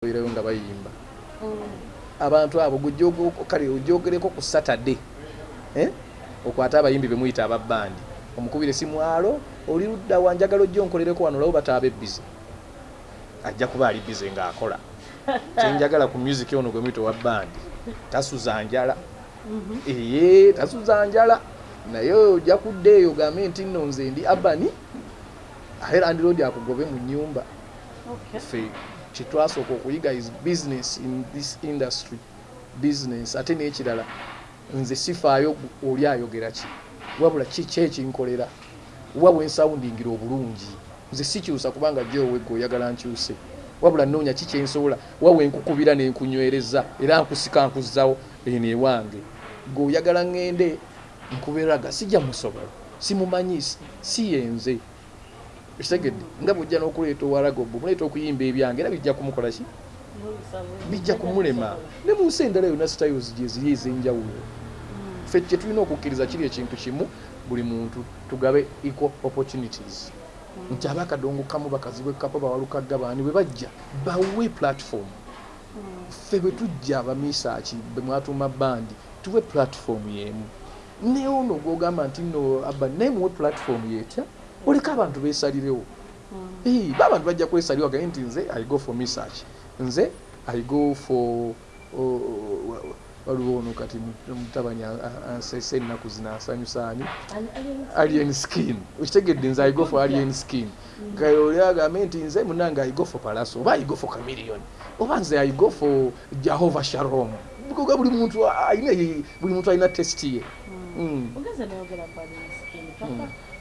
babeerayo nga bayimba. Abantu abo kale ogyogereko ku saturday eh? okwate abayimbi bemuyita ababbandi omukubire simwalo oli ludda wanjagala ojja onkolereko wano olabo bataaba ebbize ajja kuba ali bize ng'akola. Kyenjagala ku music ono gwe muyita owa bandi tasuza njala. Eye tasuza njala. Naye ojja kudda eyo ogambe nti nno nze ndi abani aye landiroodi akugobe mu nyumba ffe kyetwasooka okuyiga is business in this industry. Business. Ate n'ekirala nze sifaayo oli ayogera ki? Wabula kiki ekinkolera? Wa wensawundingira obulungi. Nze sikyusa kubanga gyowegge oyagala nkyuse. Wabula noonya ki kyensobola? Wa wenkukubira nenkunywereza era nkusika nkuzzawo eno ewange. Gwe oyagala ŋŋende nkuberaga sijja musobola simumanyi si yenze ekitegedde nga bwojja n'okuleeta owaragobo muleeta okuyimba ebyange era bijja kumukola ki? Bijja kumulema. Ne mu nsi endala yonna styles gye ziri ez'enjawulo. Ffe kye tulina okukkiriza kiri ekintu kimu buli muntu tugabe equal opportunities. Nti abakadongokamu bakazi bwekapa bawalukagga baani bwe bajja bawe platform. Ffe bwe tujja abamisaaki bwe mwatuuma bandi tuwe platform yemu. Naye ono gwogamba nti no aba naye muwe platform yetya oleka abantu besalirewo ba abantu bajja kwesalirwa gaye nti nze i go for research nze i go for waliwo ono kati mutabani ansese ennaku zino asanyusaani alien skin. Okitegedde nze i go for alien skin. Gaye oli agambe nti nze munange i go for palaso oba i go for camillion oba nze i go for jehova shalom bukoga buli muntu alina buli muntu alina testi ye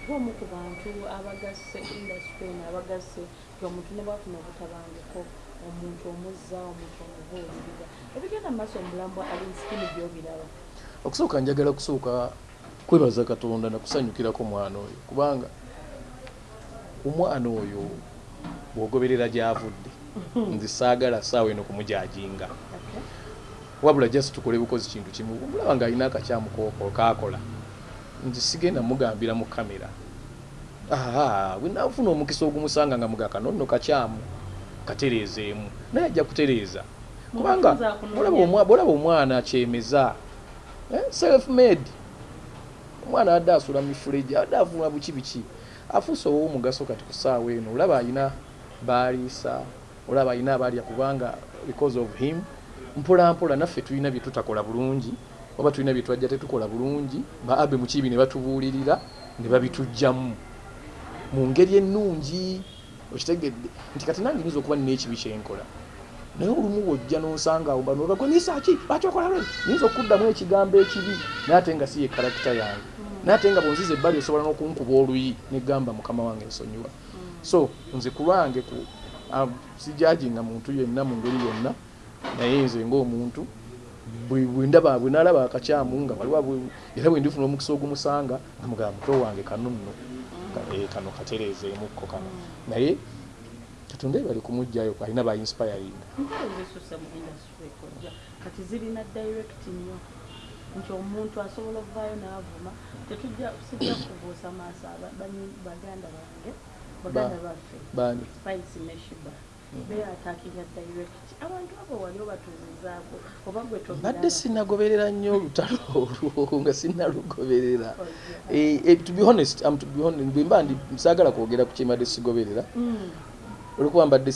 nayogera ku bantu abagasse industry eno abagasse omuntu ne bwafuna obutabangiko omuntu omuzza omuntu omubuulirira ebigenda mumaaso omulambwa alinsikini gyobiraba. Okusooka njagala kusooka kwebaza katonda nakusanyukirako omwana oyo kubanga omwana oyo bwogoberera gyavudde nze saagala saawa eno kumujajinga. Wabula just tukole bukozi kintu kimu mulaba ng'alina akakyamu kaakola nze sigenda mugambira mu kamera bwenafuna omukisa ogumusanga nga mugaka nonno kakyamu katereezeemu naye ajja kutereeza kubanga bolaba omwana akyemeza self made omwana adde asula mifuleji adde avuma buki biki afuuse ow'omugaso kati ku saawa eno olaba alina baaliisa olaba alina abalya kubanga because of him mpola mpola naffe tulina bye tutakola bulungi oba tulina bye twajja tetukola bulungi ba abe mukibi ne batubuulirira ne babitugjamu mu ngeri ennungi okitegedde nti kati nange nyinza okuba nina ekibi kyenkola. Naye olumu wojja nonsanga awo bano bagonyisa ki? Lwaki okola lwe? Nyinza okuddamu ekigambo ekibi? Naye ate nga si ye karakita yange. Naye ate nga bonziza ebbali osobola n'okunkuba oluyi negamba mukama wange ensonyiwa so nze ku lwange sijajinga muntu yenna mu ngeri yonna naye nze ngaomuntu bwendaba bwenalaba akakyamu nga waliwo era bwe ndifuna omukisa ogumusanga nga mugaba muto wange kano nno kano katereezeemukko kano. Naye katonda bali kumugjayo alina ba inspiring kati zirina direct nnyo. Nti omuntu asobola okuvaayo n'avuma tetujja sijja kubuusa maaso baganda bange baganda baffe. spice meshiba beatakinga direct abantu abo wali obatuuzizaako oba gwe mbadde sinagoberera nnyo olutalo olwo nga sinalugoberera to be honest bwemba ndi saagala kwogera ku kyembadde sigoberera. Olwokuba mbadde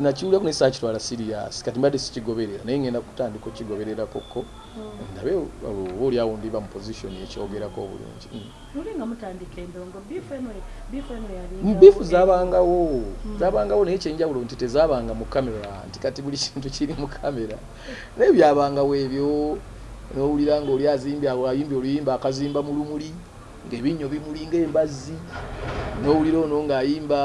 nakiwuliraku naye saakitwala sirias kati mbadde sikigoberera naye ngenda kutandika okigobererako ndabe oba oliawo ndiba mu position ekyogerako obulungi. Lulinga mutandika endongo biifu zabangawo. Zabangawo naye kyenjawulo nti tezabanga mu kamera nti kati buli kintu kiri mu kamera naye byabangawo ebyo nowulira nga oli azimbye ayimbye oluyimba akazimba mu lumuli ngaebinnyo bimuli ngaembazzi nowulira ono ngaayimba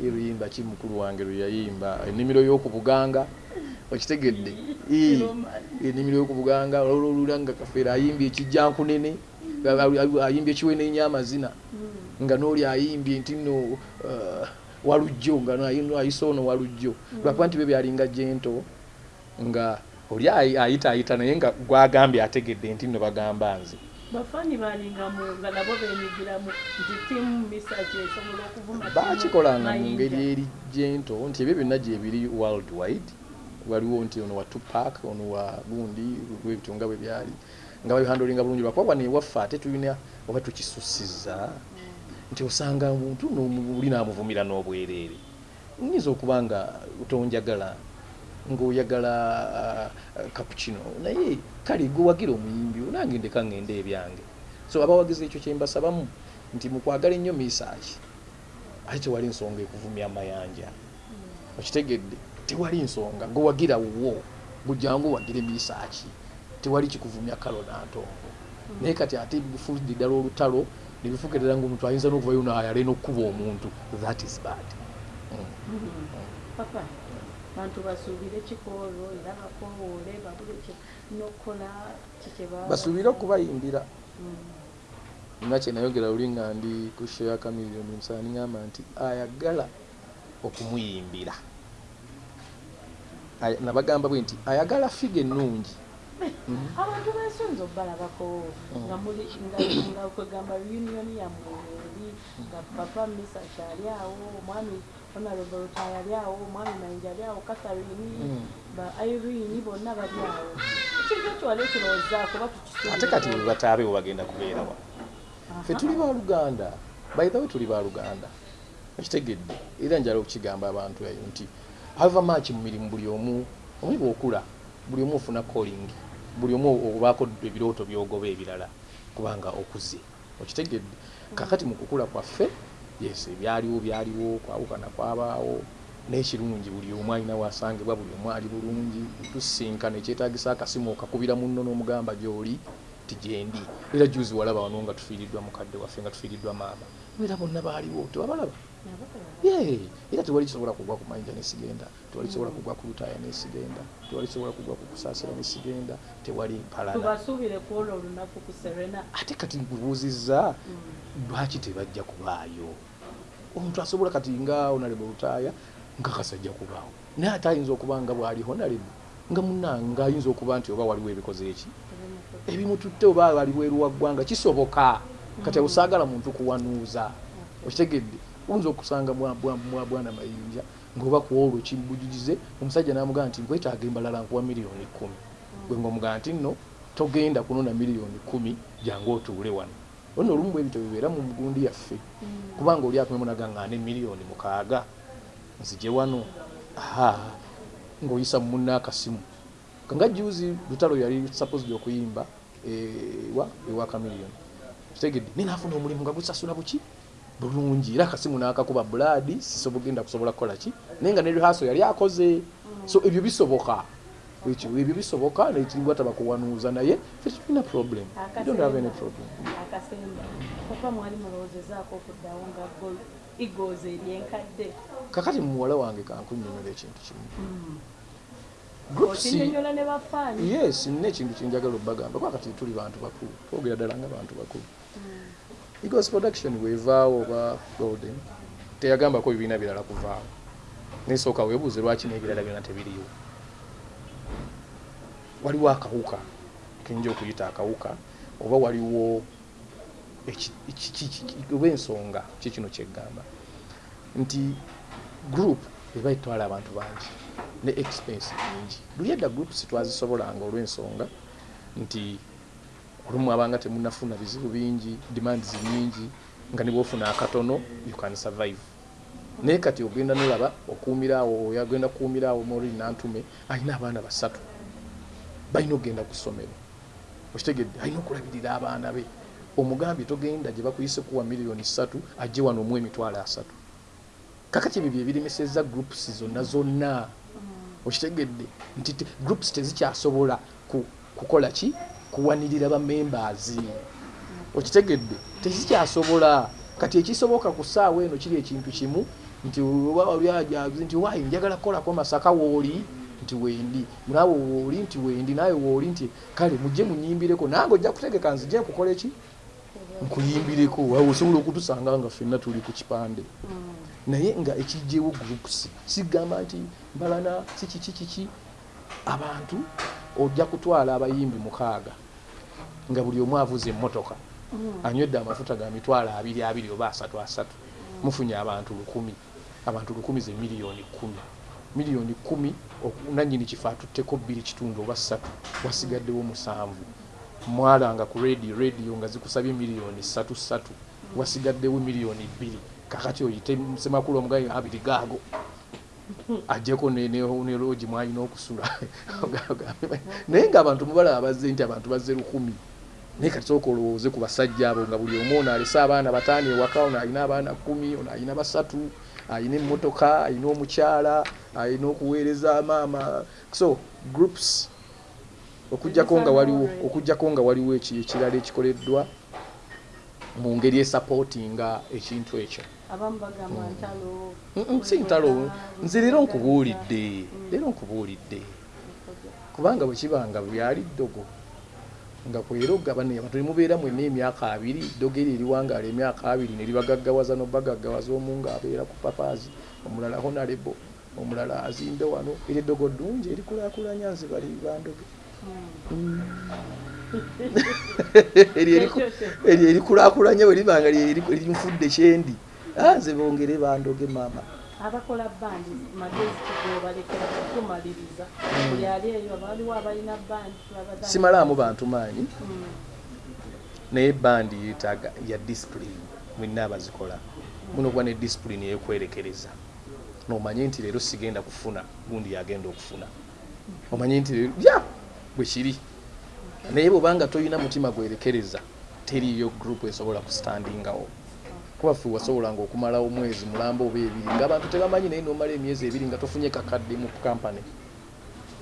eruyimba ki mukulu wange lwe yayimba ennimiro y'okubuganga okitegedde. Ennimiro y'okubuganga olwolula nga kafeera ayimbye ekijjankunene ayimbye ekiwenenya amazina. Nga n'oli ayimbye nti nno walujjo nga ayise ono walujjo. Lwakuba nti be byalinga jento nga oli ayita ayita naye nga gwagambye ategedde nti nno bagamba nze. Bafaani balinga mu nga nabo beenyigiramu nti tiimu misaki esobola okuvuma bakikolanga mu ngeri eri gento nti ebyo byonna gye biri world wide waliwo nti ono wa tupac ono wa gundi lwebitunga bwe byali. Nga babihandolinga bulungi lwakuba wano ewaffe ate tulina oba tukisusiza nti osanga omuntu oli namuvumira n'obwereere. Nyinza okuba nga tonjagala ng'oyagala kapucino naye kale gwewagira omuyimbi nange ndeka ngende ebyange. So abawagizi ekyo kyembasabamu nti mukwagala ennyo misaaki ate tewali nsonga ekuvumya amayanja. Okitegedde tewali nsonga gwewagira wo gujangu wagire misaaki tewali kikuvumya kalo nantongo naye kati ate bifuudde ddala olutalo nebifuuka ddala ngaomuntu ayinza n'okuvayo naayale n'okkuba omuntu. That is bad. Mm. papa bantu basuubire kikoolo era bakowoole babule nokukola basuubire okubayimbira. Nga kyenayogera luli nga ndi ku ya kamiliyoni musaani ngamba nti ayagala okumuyimbira nabagamba bwe nti ayagala figa ennungi. Abantu bensonza obalabako Mm. nga muli nga kwegamba reunion yammwe eri nga papa misa kyali awo omwami honorable rutaya ali awo omwami mayinja ali awo katharini Mm. ba irene bonna bali awo. Ekintu ekyo wali okirowoozaako ba ate kati bataabe we bagenda kubeerawa ffe tuli baluganda baithawe tuli baluganda ekitegedde era njala okukigamba abantu eyo nti ava maaki mu mirimu buli omu omu bwokula buli omu ofuna calling buli omu obaako ebirooto byogoba ebirala kubanga okuze okitegedde kakati mu kukula kwaffe yes ebyaliwo byaliwo kwawukana kwabaawo n'ekirungi buli omu alina wasangibwa buli omu ali bulungi tusinkana ekyetagisa akasimu okakubira munno n'omugamba gy'oli ti gyendi era juzi walaba wano nga tufiiriddwa mukadde waffe nga tufiiriddwa maama. Era bonna baaliwo tewabalaba Ye, era tewali kisobola kugwa ku mayinja nesigenda tewali kisobola kugwa ku lutaaya nesigenda tewali kisobola kugwa ku kusaasira nesigenda tewali mpalala. Tubasuubire kuola olunaku ku serena. Ate kati nkubuuzizza lwaki tebajja kubaayo? Omuntu asobola kati nga onalebo lutaaya nga kasajja kubaawo. Naye ate ayinza okuba nga bwaliho nalebo nga munanga ayinza okuba nti oba waliwo ebikoze eki? Ebimututte oba waliwo eruwa ggwanga kisoboka. Kati osaagala muntu kuwanuuza okitegedde oyinza okusanga mwa- bwana mayinja ngaoba kuolwo kimbujugize omusajja namugamba nti nkwetaaga embalala nkuwa miliyoni kumi gwe ngaomugamba nti nno togenda kunona miliyoni kumi jangu otuule wano. Ono olumu bwe ebito bibeera mu gundi yaffe. Kubanga oli akumemu nagaŋŋaane miliyoni mukaaga. Nzije wano. Aha. Ng'oyisa mu munna akasimu kanga juzi lutalo yali supposed okuyimba ewa ewa kamiliyoni. Kitegedde naye naafuna omulimu nga gusasula buki bulungi. Era akasimu n'akakuba buladi sisobogenda kusobola kukola ki? Naye nga ne rehaso yali akoze. So ebyo bisoboka. Ebyo bisoboka nekiribwa taba kuwanuuza naye ffe tetulina problem. Don't have any problem. kakati muwala wange kankunyonyola ekintu kimu. Bafaani yes nina ekintu kyenjagala obbagamba. Kuba kati tuli bantu bakulu. Twogera ddala nga bantu bakulu eagles production bwevaawo oba golden teyagambako bibiina birala kuvaawo. Nesooka weebuuze lwaki n'ebirala byonna tebiriwo waliwo akawuka kenyinza okuyita akawuka oba waliwo oba ensonga ki kino kyeggamba. Nti group eba etwala abantu bangi ne expense nyingi luli edda groups twazisobolanga olw'ensonga nti olumu abanga temunafuna bizibu bingi demands nyingi nga nibwofuna akatono you can survive. Naye kati ogenda nolaba okuumirawo oyo agenda kukuumirawo maureen nantume alina abaana basatu. Balina okugenda ku ssomero. Okitegedde alina okulabirira abaana be. Omugambye togenda gye bakuyise kuwa miliyoni ssatu ajje wano omu emitwalo asatu. Kakati ebyo byebiremeseza groups zonna zonna? Okitegedde nti groups tezikyasobola ku- kukola ki kuwanirira bamembers okitegedde tezikyasobola kati ekisoboka ku ssaawa eno kiri ekintu kimu nti oba oli ajazi nti wayi njagala kukolako masaka wooli nti wendi. Naawe wooli nti wendi. Naawe wooli nti kale mujje munyimbireko. Nange ojja kutegeka nzije nkukola eki? Nkuyimbireko. Waawe osobola okutusanga nga ffenna tuli ku kipande. Naye nga ekijjewo groups sigamba nti mbalana kiki kiki abantu ojja kutwala abayimbi mukaaga nga buli omu avuza emmotoka Mm. anywedde amafuta ga mitwalo abiri abiri oba asatu asatu. Mufunye abantu lukumi. Abantu lukumi ze miliyoni kumi. Miliyoni kumi nannyini kifo atutteko bbiri kitundu oba ssatu wasigaddewo musanvu. Mwalanga ku radio radio nga zikusabye miliyoni ssatu ssatu. Wasigaddewo miliyoni bbiri. Kakati oyite semakulu omugayi abiri gaago ajjeko ne- loogi mwalina okusula. Naye ng'abantu mubalaba bazze nti abantu bazze lukumi naye kati sooka olowooze ku basajja abo nga buli omu ono alese abaana bataano ewaka ono alina abaana kumi ono alina basatu alina emmotoka alina omukyala alina okuweereza maama. So groups okugjako nga waliwo okugjako nga waliwo eki- ekirala ekikoleddwa mu ngeri esapootinga ekintu ekyo abamu bagamba ntalo. Mm, mm, si ntalo. Nze leero nkubuulidde. Leero nkubuulidde. Kubanga bwe kibanga byali ddogo nga kwera ogabana abantu ne mubeera mwenna emyaka abiri ddogo eri eriwangaala emyaka abiri ne libagaggawaza nobagaggawaza omu ng'abeera ku papaazi omulala honarebo omulala azimbe wano era eddogo ddungi erikulaakulanya nze bali bandoge. Eryo eriku- eryo erikulaakulanya bwe libanga lirinfudde kyendi nze bongere bandoge maama abakola bandi magezi kigobalekera kutumaliriza buli ali eyo baliwo abalina bandi simalaamu bantu maanyi Mm. naye bandi yetaaga ya discipline mwina abazikola. Muno kuba ne discipline eyokwerekereza nomanye nti leero sigenda kufuna gundi yagenda okufuna. Omanye nti leero ya bwe kiri. Naye bwobanga toyina mutima gwerekereza teriyo group esobola kustandingawo kuba ffe wasobolanga okumalawo omwezi mulamba oba ebiri ngaabantu tebamanyi naye nomala emyezi ebiri nga tofunye kakadde mu kampany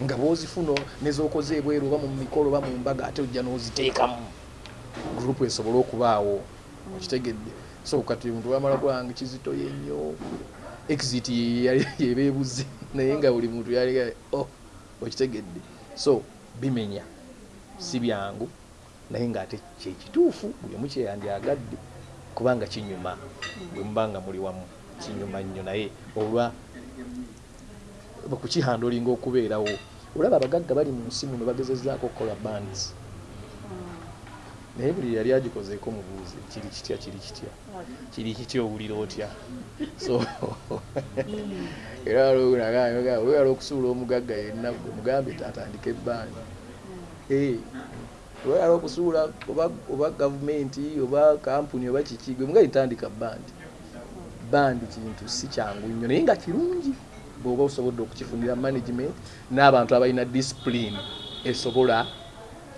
nga bwozifuna nezokoze ebweru oba mu mikolo oba mu mbaga ate ojja n'oziteekamu. Gurupu esobole okubaawo okitegedde. So kati omuntu wamala kulanga kizito yennyo exit yeba ebuze naye nga buli muntu yali oh okitegedde. So bimenya si byangu naye ngaate kyekituufu buli omu kyeyandyagadde kubanga kinyuma bwe muba nga muli wamu kinyuma nnyo naye olwa kukihandolinga okubeerawo. Olaba abagagga bali mu nsi muno bagezezaako okukola bands. Naye buli yali agikozeeko mubuuzi kiri kitya kiri kitya? Kiri kitya owulira otya? So era weyala okusuula omugagga yenna gwe mugambe tatandika ebbandi weyala okusuula oba- gavumenti oba kampuni oba kiki gwe mugaye tandika bandi bandi kintu si kyangu nnyo naye nga kirungi. Bw'oba osobodde okukifunira management n'abantu abalina discipline esobola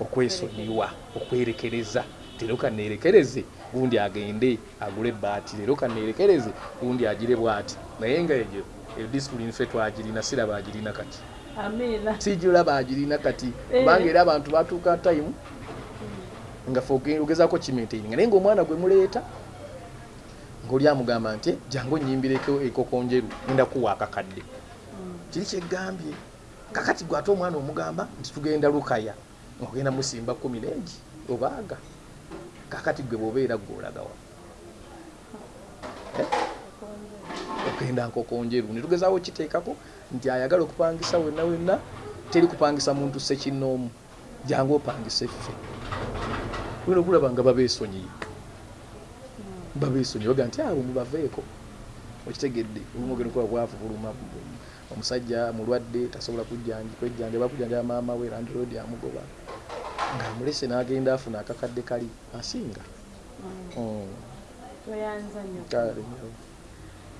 okwesonyiwa okwerekereza. Tero kaneerekereze gundi agende agule ebbaati leero kaneerekereze gundi agire bw'ati. Naye nga egyo eyo discipline ffe twagirina siraba agirina kati. Sijulaba agirina kati. Eh. kubanga era abantu batuuka time nga fe oge- ogezaako kimaintaininga naye ngaomwana gwe muleeta ngaoli amugamba nti jangu onyimbireko ekoko njeru genda kuwa akakadde. Kiri kyeggambye kakati gwe ate omwana omugamba nti tugenda lukaya ogenda musimba kumi nengi obaaga. Kakati gwe bwobeera gweolagawa ogenda nkoko njeru netugezaawo kiteekako nti ayagala okupangisa wenna wenna teri kupangisa muntu sekinnoomu jangu opangisa effe olina okulaba nga babeesonyiye babeesonyiye baga nti abo mubaveeko okitegedde olumu ogenda okuba bwavu buluma omusajja mulwadde tasobola kwejjanjaba kujjanjaba maama we landirodi amugoba ng'amulese n'agenda afuna akakadde kali asinga Mm. Kale.